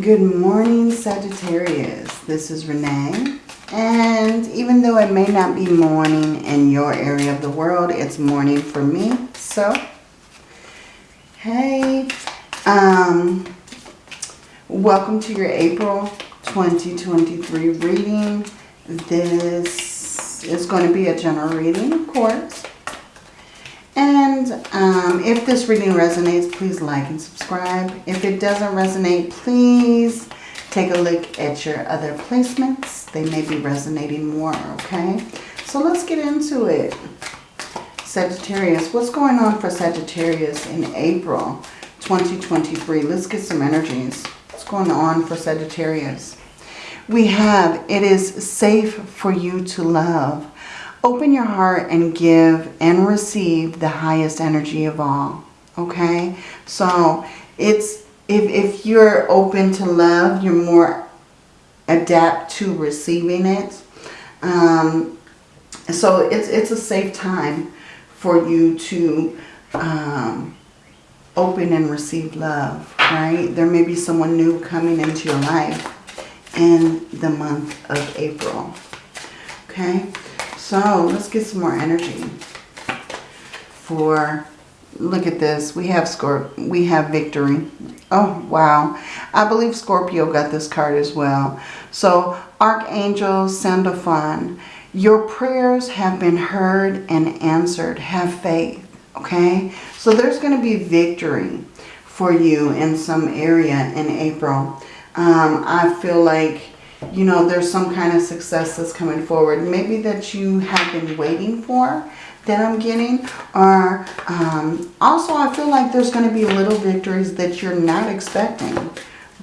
Good morning, Sagittarius. This is Renee. And even though it may not be morning in your area of the world, it's morning for me. So, hey, um, welcome to your April 2023 reading. This is going to be a general reading, of course. And um, if this reading resonates, please like and subscribe. If it doesn't resonate, please take a look at your other placements. They may be resonating more, okay? So let's get into it. Sagittarius, what's going on for Sagittarius in April 2023? Let's get some energies. What's going on for Sagittarius? We have, it is safe for you to love. Open your heart and give and receive the highest energy of all. Okay? So it's if, if you're open to love, you're more adapt to receiving it. Um, so it's, it's a safe time for you to um, open and receive love, right? There may be someone new coming into your life in the month of April. Okay? So let's get some more energy for, look at this. We have Scorp we have victory. Oh, wow. I believe Scorpio got this card as well. So Archangel Sandalphon, your prayers have been heard and answered. Have faith, okay? So there's going to be victory for you in some area in April. Um, I feel like you know, there's some kind of success that's coming forward. Maybe that you have been waiting for that I'm getting. Or um, also I feel like there's going to be little victories that you're not expecting.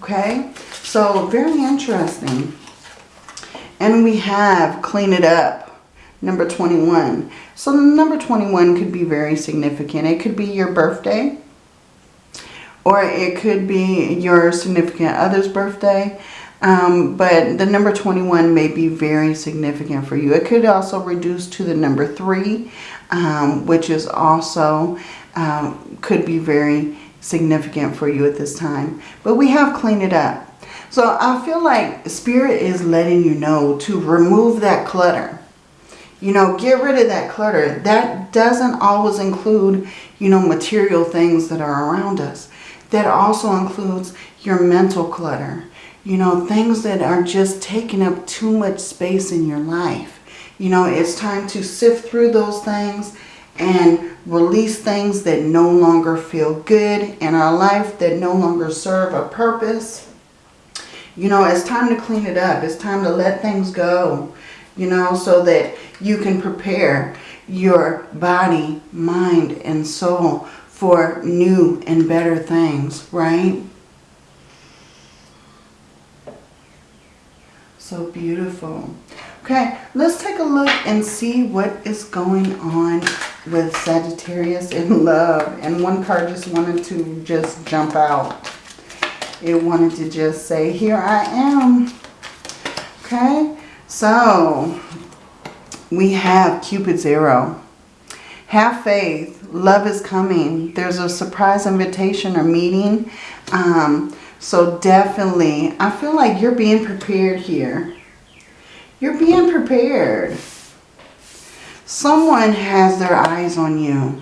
Okay? So very interesting. And we have clean it up. Number 21. So number 21 could be very significant. It could be your birthday. Or it could be your significant other's birthday. Um, but the number 21 may be very significant for you. It could also reduce to the number 3, um, which is also um, could be very significant for you at this time. But we have cleaned it up. So I feel like Spirit is letting you know to remove that clutter. You know, get rid of that clutter. That doesn't always include, you know, material things that are around us. That also includes your mental clutter you know, things that are just taking up too much space in your life. You know, it's time to sift through those things and release things that no longer feel good in our life, that no longer serve a purpose. You know, it's time to clean it up. It's time to let things go, you know, so that you can prepare your body, mind, and soul for new and better things, right? So beautiful. Okay, let's take a look and see what is going on with Sagittarius in love. And one card just wanted to just jump out. It wanted to just say, here I am. Okay, so we have Cupid's arrow. Have faith. Love is coming. There's a surprise invitation or meeting. Um, so definitely, I feel like you're being prepared here. You're being prepared. Someone has their eyes on you,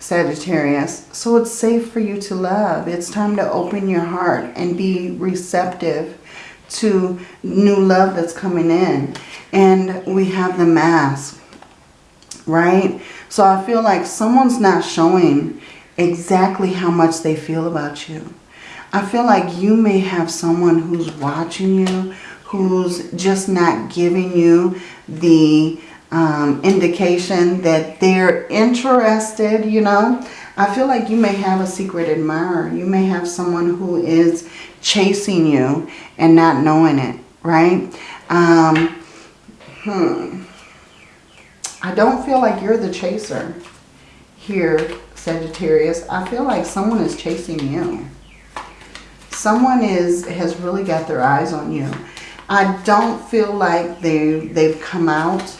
Sagittarius. So it's safe for you to love. It's time to open your heart and be receptive to new love that's coming in. And we have the mask, right? So I feel like someone's not showing exactly how much they feel about you. I feel like you may have someone who's watching you, who's just not giving you the um, indication that they're interested, you know. I feel like you may have a secret admirer. You may have someone who is chasing you and not knowing it, right? Um, hmm. I don't feel like you're the chaser here, Sagittarius. I feel like someone is chasing you someone is has really got their eyes on you. I don't feel like they, they've come out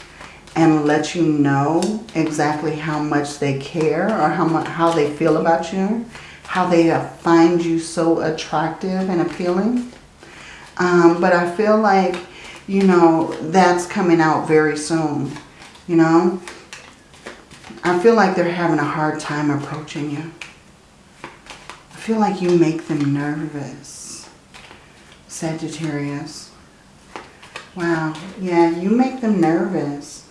and let you know exactly how much they care or how, much, how they feel about you. how they find you so attractive and appealing. Um, but I feel like, you know, that's coming out very soon, you know. I feel like they're having a hard time approaching you. I feel like you make them nervous, Sagittarius. Wow, yeah, you make them nervous.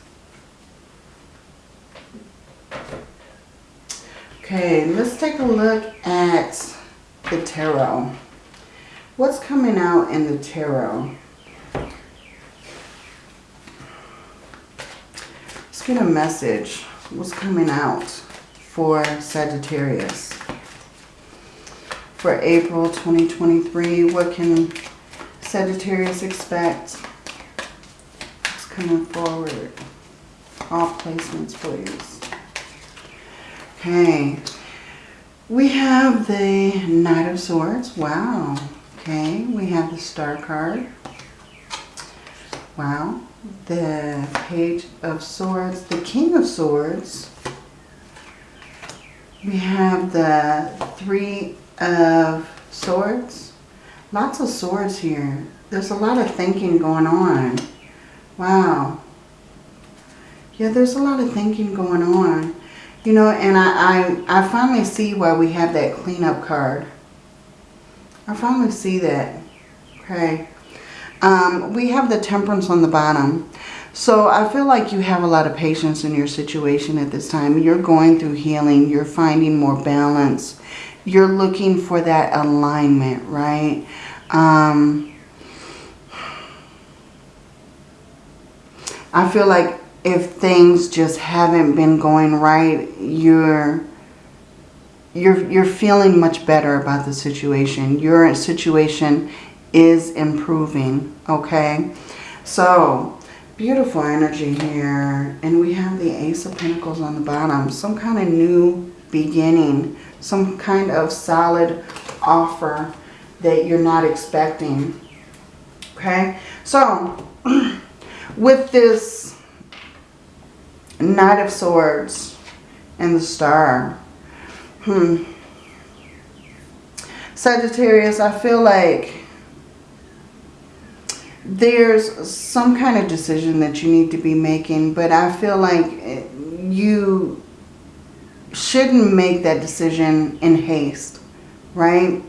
Okay, let's take a look at the tarot. What's coming out in the tarot? Let's get a message. What's coming out for Sagittarius? For April 2023, what can Sagittarius expect? What's coming forward? All placements, please. Okay. We have the Knight of Swords. Wow. Okay. We have the Star card. Wow. The Page of Swords. The King of Swords. We have the Three of Swords. Lots of swords here. There's a lot of thinking going on. Wow. Yeah, there's a lot of thinking going on. You know, and I, I, I finally see why we have that cleanup card. I finally see that. Okay. Um, we have the temperance on the bottom. So I feel like you have a lot of patience in your situation at this time. You're going through healing. You're finding more balance. You're looking for that alignment, right? Um, I feel like if things just haven't been going right, you're you're you're feeling much better about the situation. Your situation is improving, okay? So, beautiful energy here. And we have the Ace of Pentacles on the bottom. Some kind of new beginning. Some kind of solid offer that you're not expecting. Okay? So, with this Knight of Swords and the Star. Hmm. Sagittarius, I feel like there's some kind of decision that you need to be making, but I feel like you shouldn't make that decision in haste, right?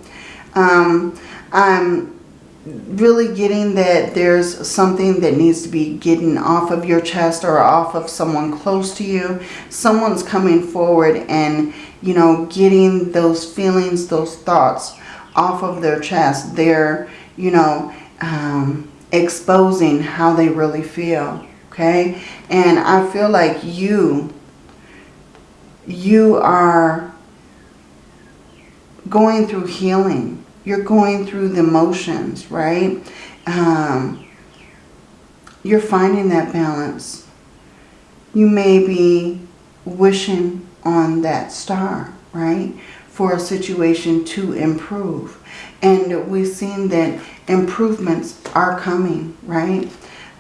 Um, I'm really getting that there's something that needs to be getting off of your chest or off of someone close to you. Someone's coming forward and, you know, getting those feelings, those thoughts off of their chest. They're, you know, um, exposing how they really feel. Okay. And I feel like you, you are going through healing you're going through the motions, right? Um, you're finding that balance. You may be wishing on that star, right? For a situation to improve. And we've seen that improvements are coming, right?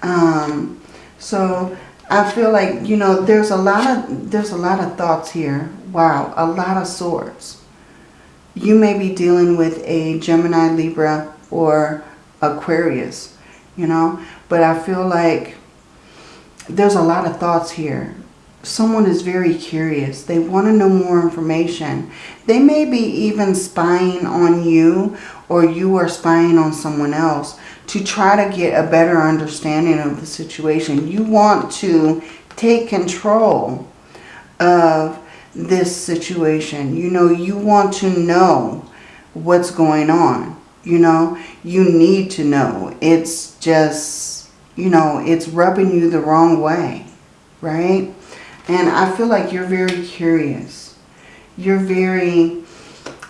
Um, so I feel like, you know, there's a lot of there's a lot of thoughts here. Wow, a lot of swords you may be dealing with a Gemini, Libra, or Aquarius, you know. But I feel like there's a lot of thoughts here. Someone is very curious. They want to know more information. They may be even spying on you or you are spying on someone else to try to get a better understanding of the situation. You want to take control of this situation. You know, you want to know what's going on. You know, you need to know. It's just, you know, it's rubbing you the wrong way, right? And I feel like you're very curious. You're very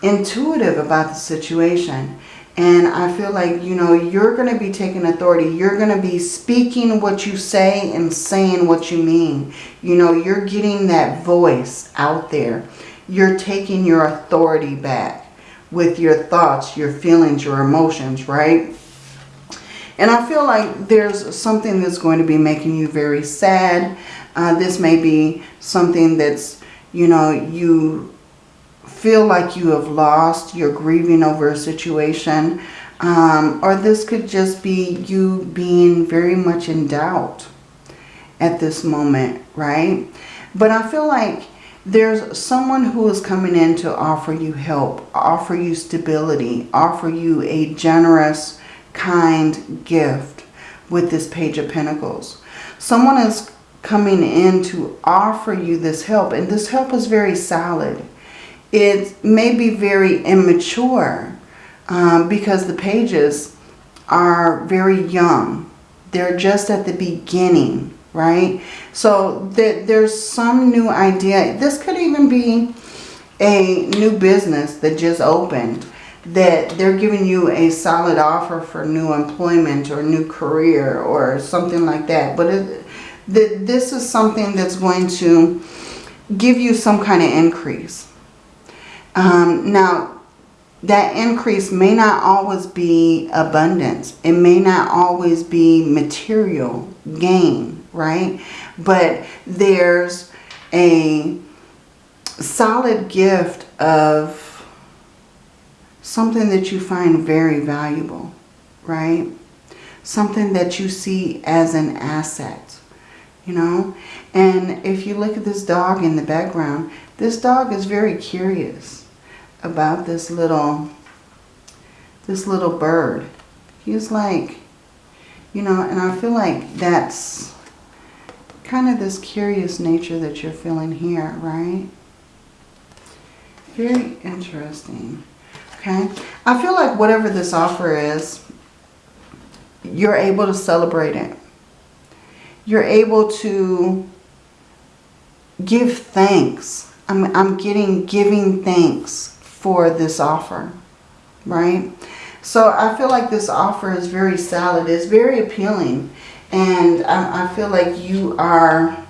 intuitive about the situation. And I feel like, you know, you're going to be taking authority. You're going to be speaking what you say and saying what you mean. You know, you're getting that voice out there. You're taking your authority back with your thoughts, your feelings, your emotions, right? And I feel like there's something that's going to be making you very sad. Uh, this may be something that's, you know, you feel like you have lost, you're grieving over a situation, um, or this could just be you being very much in doubt at this moment, right? But I feel like there's someone who is coming in to offer you help, offer you stability, offer you a generous, kind gift with this Page of Pentacles. Someone is coming in to offer you this help, and this help is very solid. It may be very immature um, because the pages are very young. They're just at the beginning right? So th there's some new idea. This could even be a new business that just opened that they're giving you a solid offer for new employment or new career or something like that. But it, th this is something that's going to give you some kind of increase. Um, now, that increase may not always be abundance. It may not always be material gain right? But there's a solid gift of something that you find very valuable, right? Something that you see as an asset, you know? And if you look at this dog in the background, this dog is very curious about this little, this little bird. He's like, you know, and I feel like that's kind of this curious nature that you're feeling here, right? Very interesting. Okay. I feel like whatever this offer is, you're able to celebrate it. You're able to give thanks. I'm, I'm getting giving thanks for this offer, right? So I feel like this offer is very solid. It's very appealing. And I, I feel like you are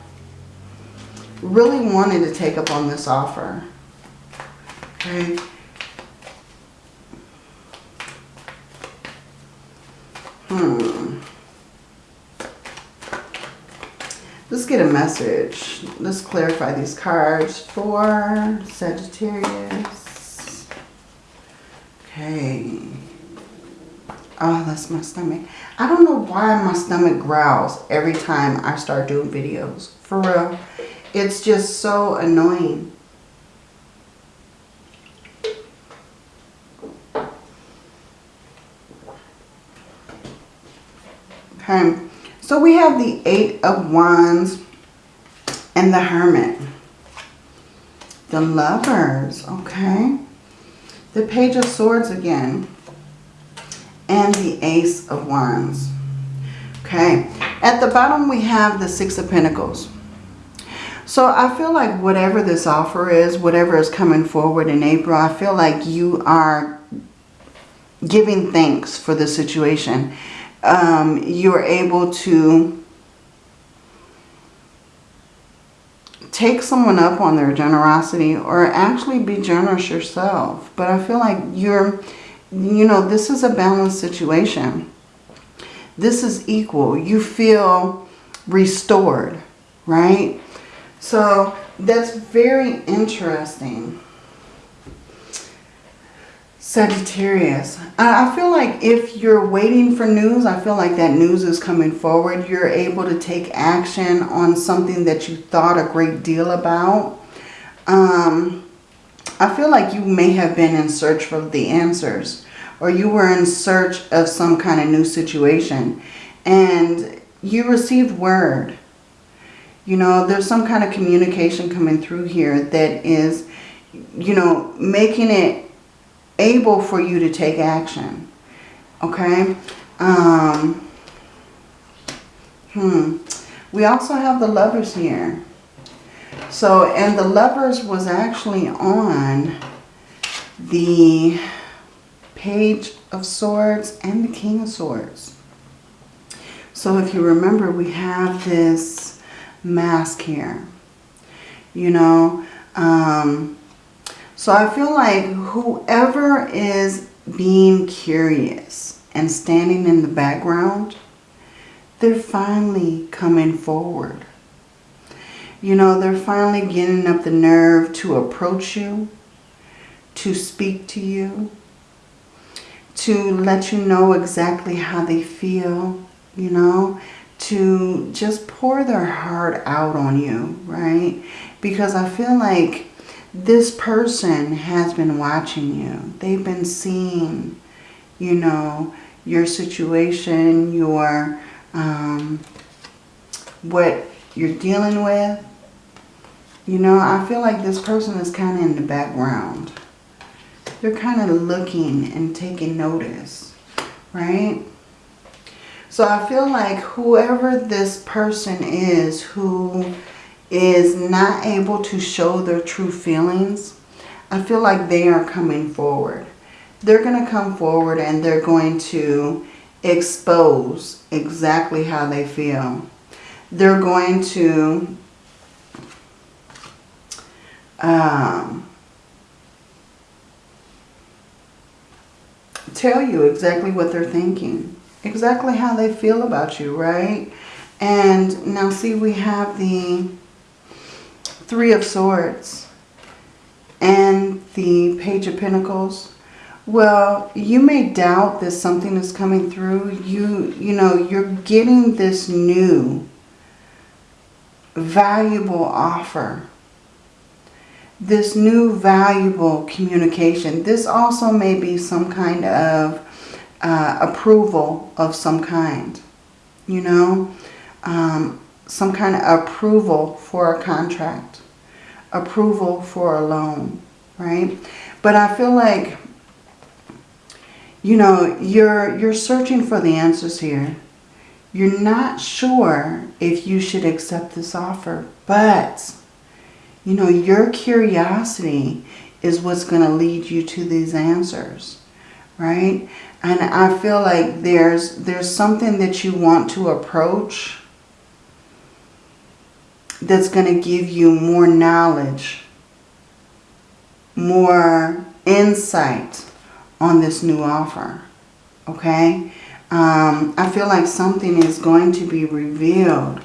really wanting to take up on this offer. Okay. Hmm. Let's get a message. Let's clarify these cards for Sagittarius. Okay. Oh, that's my stomach. I don't know why my stomach growls every time I start doing videos. For real. It's just so annoying. Okay. So we have the Eight of Wands and the Hermit. The Lovers. Okay. The Page of Swords again and the Ace of Wands. Okay, at the bottom we have the Six of Pentacles. So I feel like whatever this offer is, whatever is coming forward in April, I feel like you are giving thanks for the situation. Um, you're able to take someone up on their generosity or actually be generous yourself. But I feel like you're you know, this is a balanced situation. This is equal. You feel restored, right? So that's very interesting. Sagittarius. I feel like if you're waiting for news, I feel like that news is coming forward. You're able to take action on something that you thought a great deal about. Um, I feel like you may have been in search for the answers or you were in search of some kind of new situation and you received word. You know, there's some kind of communication coming through here that is, you know, making it able for you to take action. Okay? Um, hmm. We also have the lovers here. So, and the lovers was actually on the Page of Swords and the King of Swords. So if you remember, we have this mask here. You know, um, so I feel like whoever is being curious and standing in the background, they're finally coming forward. You know, they're finally getting up the nerve to approach you, to speak to you, to let you know exactly how they feel, you know, to just pour their heart out on you, right? Because I feel like this person has been watching you. They've been seeing, you know, your situation, your, um, what you're dealing with. You know, I feel like this person is kind of in the background. They're kind of looking and taking notice, right? So I feel like whoever this person is who is not able to show their true feelings, I feel like they are coming forward. They're going to come forward and they're going to expose exactly how they feel. They're going to um, tell you exactly what they're thinking, exactly how they feel about you, right? And now see, we have the Three of Swords and the Page of Pentacles. Well, you may doubt that something is coming through. You, you know, you're getting this new valuable offer. This new valuable communication. This also may be some kind of uh, approval of some kind. You know, um, some kind of approval for a contract, approval for a loan, right? But I feel like, you know, you're, you're searching for the answers here. You're not sure if you should accept this offer, but, you know, your curiosity is what's going to lead you to these answers, right? And I feel like there's, there's something that you want to approach that's going to give you more knowledge, more insight on this new offer. Okay? Um, I feel like something is going to be revealed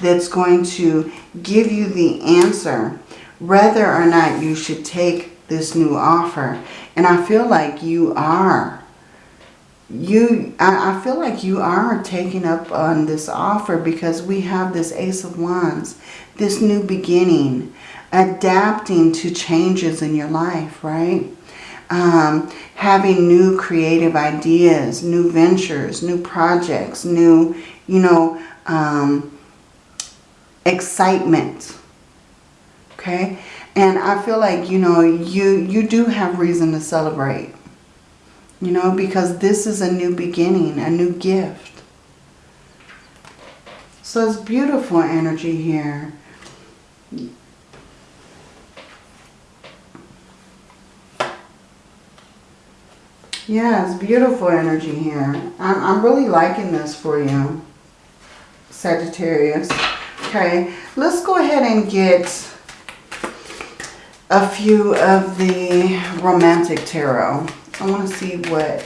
that's going to give you the answer whether or not you should take this new offer. And I feel like you are you I, feel like you are taking up on this offer because we have this ace of wands this new beginning adapting to changes in your life right? Um, having new creative ideas new ventures new projects new you know um, excitement okay? And I feel like you know you you do have reason to celebrate you know, because this is a new beginning, a new gift. So it's beautiful energy here. Yeah, it's beautiful energy here. I'm, I'm really liking this for you, Sagittarius. Okay, let's go ahead and get a few of the romantic tarot. I want to see what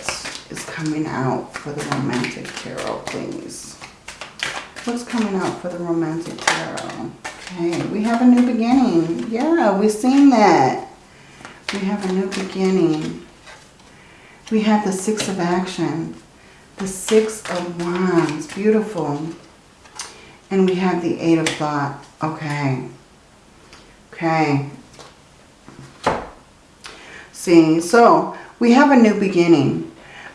is coming out for the romantic tarot, please. What's coming out for the romantic tarot? Okay, we have a new beginning. Yeah, we've seen that. We have a new beginning. We have the Six of Action. The Six of Wands. Beautiful. And we have the Eight of Thought. Okay. Okay. See, so we have a new beginning.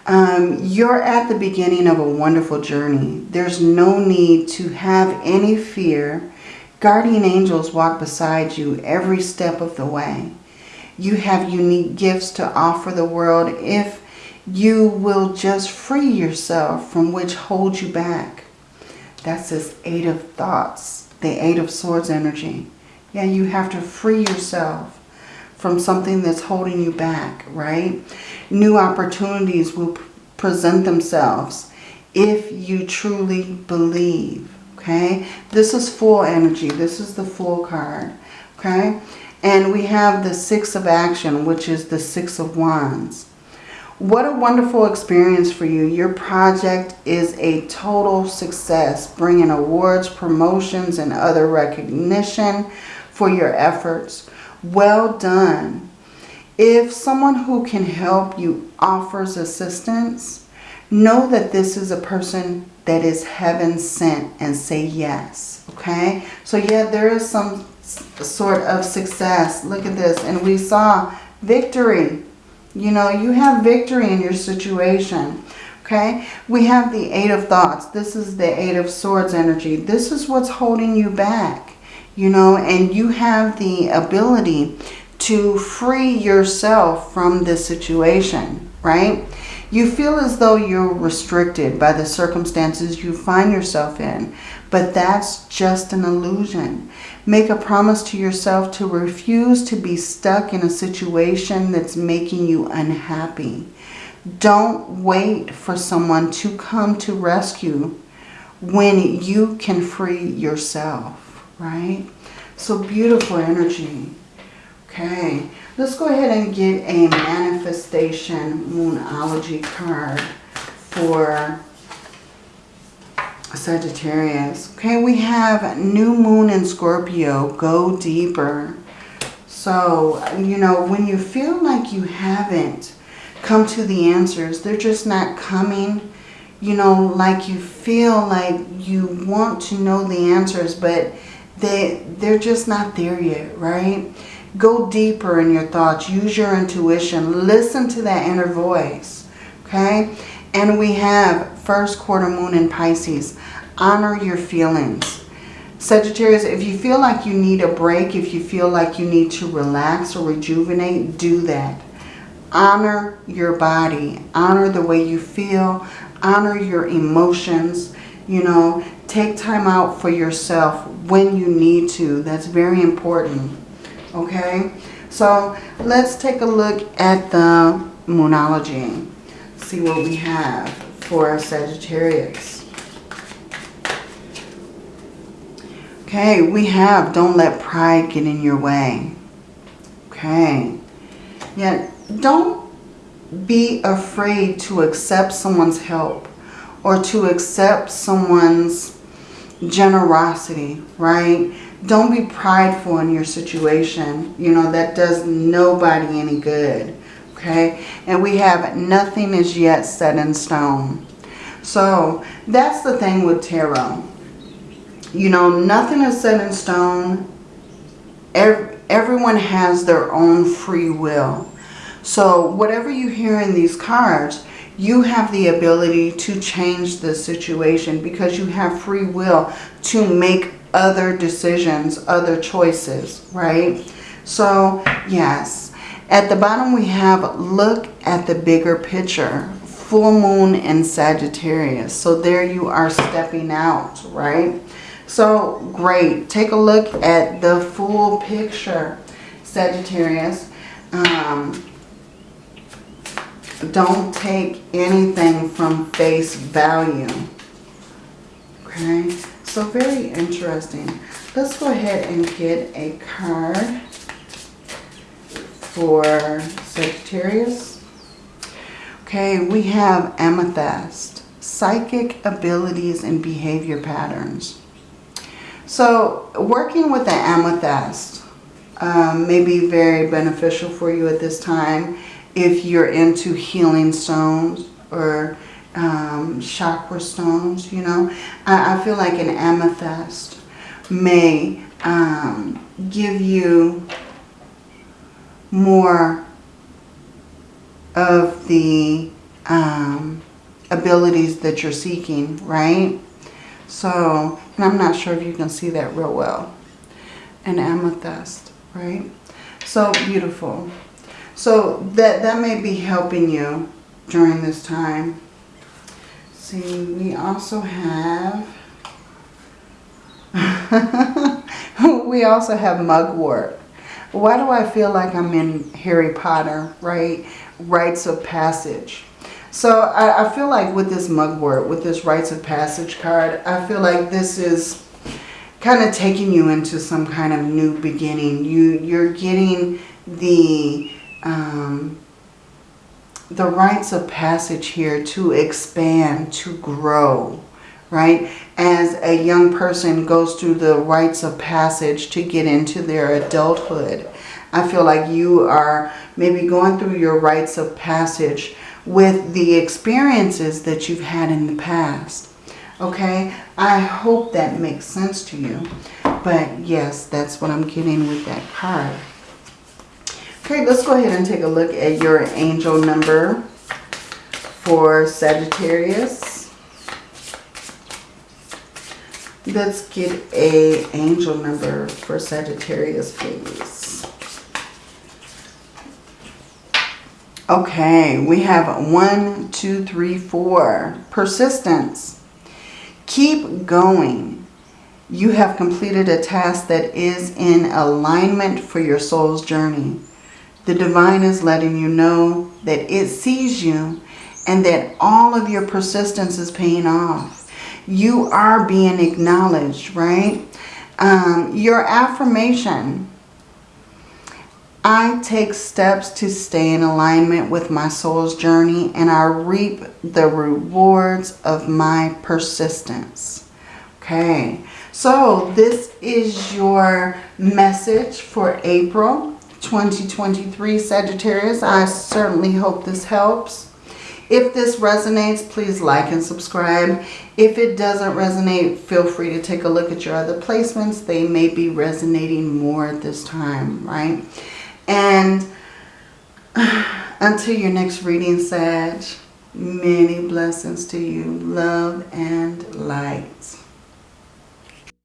Um, you're at the beginning of a wonderful journey. There's no need to have any fear. Guardian angels walk beside you every step of the way. You have unique gifts to offer the world if you will just free yourself from which holds you back. That's this Eight of Thoughts, the Eight of Swords energy. Yeah, you have to free yourself from something that's holding you back, right? New opportunities will present themselves if you truly believe, okay? This is full energy. This is the full card, okay? And we have the Six of Action, which is the Six of Wands. What a wonderful experience for you. Your project is a total success, bringing awards, promotions, and other recognition for your efforts. Well done. If someone who can help you offers assistance, know that this is a person that is heaven sent and say yes. Okay? So yeah, there is some sort of success. Look at this. And we saw victory. You know, you have victory in your situation. Okay, we have the Eight of Thoughts. This is the Eight of Swords energy. This is what's holding you back, you know, and you have the ability to free yourself from this situation, right? You feel as though you're restricted by the circumstances you find yourself in, but that's just an illusion. Make a promise to yourself to refuse to be stuck in a situation that's making you unhappy. Don't wait for someone to come to rescue when you can free yourself, right? So beautiful energy. Okay, let's go ahead and get a manifestation moonology card for Sagittarius. Okay, we have new moon in Scorpio. Go deeper. So, you know, when you feel like you haven't come to the answers. They're just not coming, you know, like you feel like you want to know the answers, but they, they're just not there yet, right? Go deeper in your thoughts. Use your intuition. Listen to that inner voice, okay? And we have first quarter moon in Pisces. Honor your feelings. Sagittarius, if you feel like you need a break, if you feel like you need to relax or rejuvenate, do that. Honor your body. Honor the way you feel. Honor your emotions. You know, take time out for yourself when you need to. That's very important. Okay? So let's take a look at the Moonology. See what we have for our Sagittarius. Okay, we have don't let pride get in your way. Okay. Yeah, don't be afraid to accept someone's help or to accept someone's generosity, right? Don't be prideful in your situation. You know, that does nobody any good, okay? And we have nothing is yet set in stone. So that's the thing with tarot. You know, nothing is set in stone. Every, everyone has their own free will. So whatever you hear in these cards, you have the ability to change the situation because you have free will to make other decisions, other choices, right? So, yes. At the bottom we have look at the bigger picture. Full moon in Sagittarius. So there you are stepping out, right? So, great. Take a look at the full picture, Sagittarius. Um, don't take anything from face value. Okay, so very interesting. Let's go ahead and get a card for Sagittarius. Okay, we have Amethyst, psychic abilities and behavior patterns. So working with the Amethyst um, may be very beneficial for you at this time if you're into healing stones or um, chakra stones, you know. I, I, feel like an amethyst may um, give you more of the um, abilities that you're seeking, right? So, and I'm not sure if you can see that real well. An amethyst, right? So beautiful. So that, that may be helping you during this time. See, we also have, we also have mugwort. Why do I feel like I'm in Harry Potter, right? Rites of Passage. So I, I feel like with this mugwort, with this Rites of Passage card, I feel like this is kind of taking you into some kind of new beginning. You, you're getting the um, the rites of passage here to expand, to grow, right? As a young person goes through the rites of passage to get into their adulthood, I feel like you are maybe going through your rites of passage with the experiences that you've had in the past. Okay, I hope that makes sense to you. But yes, that's what I'm getting with that card. Okay, let's go ahead and take a look at your angel number for Sagittarius. Let's get a angel number for Sagittarius, please. Okay, we have one, two, three, four. Persistence. Keep going. You have completed a task that is in alignment for your soul's journey. The divine is letting you know that it sees you and that all of your persistence is paying off. You are being acknowledged, right? Um, your affirmation. I take steps to stay in alignment with my soul's journey and I reap the rewards of my persistence. Okay, so this is your message for April 2023 Sagittarius. I certainly hope this helps. If this resonates, please like and subscribe. If it doesn't resonate, feel free to take a look at your other placements. They may be resonating more at this time, right? And until your next reading, Sag, many blessings to you. Love and light.